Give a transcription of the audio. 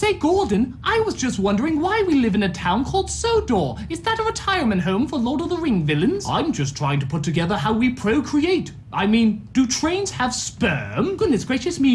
Say, Gordon, I was just wondering why we live in a town called Sodor. Is that a retirement home for Lord of the Ring villains? I'm just trying to put together how we procreate. I mean, do trains have sperm? Goodness gracious me.